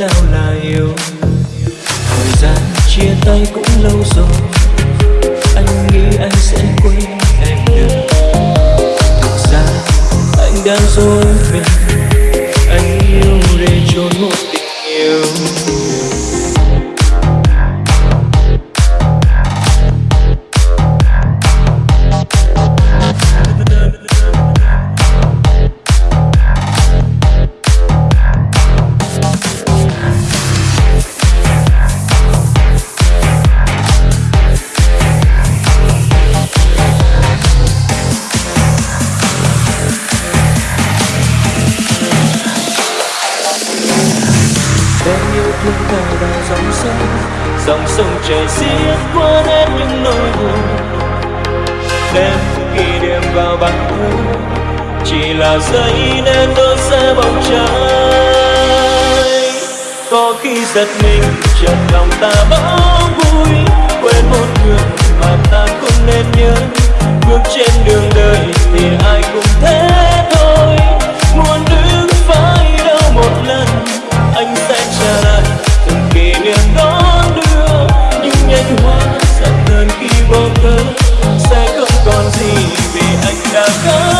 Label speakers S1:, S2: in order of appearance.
S1: nào là yêu. Thời gian chia tay cũng lâu rồi. Anh nghĩ anh sẽ quên em được Thực ra, anh đang dối mình Anh yêu để trốn một vào dòng sông dòng sông chảy xiết qua hết những nỗi buồn. Đêm khi đêm vào bằng thu chỉ là giây nên tôi sẽ bóng trái có khi giật mình, chợt lòng ta bỗng vui quên một người mà ta không nên nhớ. hoa sắc hơn khi vô cớ sẽ không còn gì vì anh đã có